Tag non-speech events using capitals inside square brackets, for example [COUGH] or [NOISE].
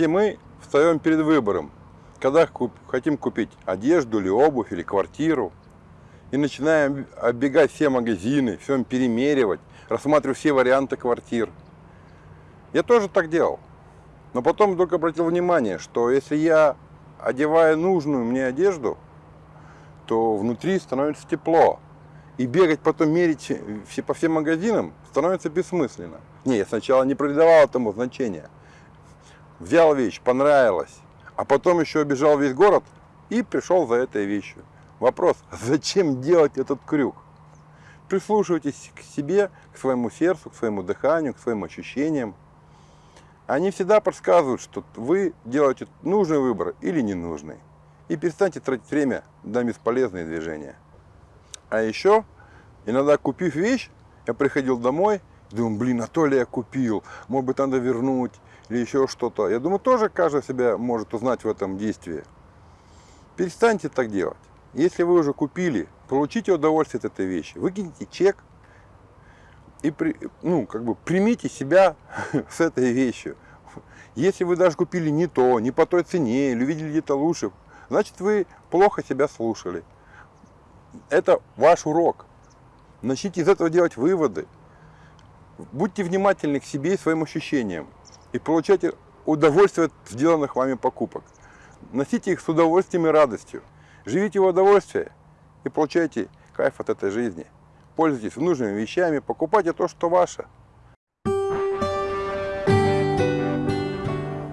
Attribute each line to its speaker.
Speaker 1: Все мы встаем перед выбором, когда куп- хотим купить одежду или обувь, или квартиру. И начинаем оббегать все магазины, все перемеривать, рассматривать все варианты квартир. Я тоже так делал. Но потом вдруг обратил внимание, что если я одеваю нужную мне одежду, то внутри становится тепло. И бегать потом мерить все, по всем магазинам становится бессмысленно. Не, я сначала не придавал этому значения. Взял вещь, понравилась, а потом еще обежал весь город и пришел за этой вещью. Вопрос, [LAUGHS] зачем делать этот крюк? Прислушивайтесь к себе, к своему сердцу, к своему дыханию, к своим ощущениям. Они всегда подсказывают, что вы делаете нужный выбор или ненужный. И перестаньте тратить время на бесполезные движения. А еще, иногда купив вещь, я приходил домой, думаю, блин, а то ли я купил, может быть, надо вернуть или еще что-то. Я думаю, тоже каждый себя может узнать в этом действии. Перестаньте так делать. Если вы уже купили, получите удовольствие от этой вещи, выкиньте чек и при, ну, как бы примите себя [LAUGHS] с этой вещью. Если вы даже купили не то, не по той цене, или увидели где-то лучше, значит вы плохо себя слушали. Это ваш урок. Начните из этого делать выводы. Будьте внимательны к себе и своим ощущениям. И получайте удовольствие от сделанных вами покупок. Носите их с удовольствием и радостью. Живите в удовольствии и получайте кайф от этой жизни. Пользуйтесь нужными вещами, покупайте то, что ваше.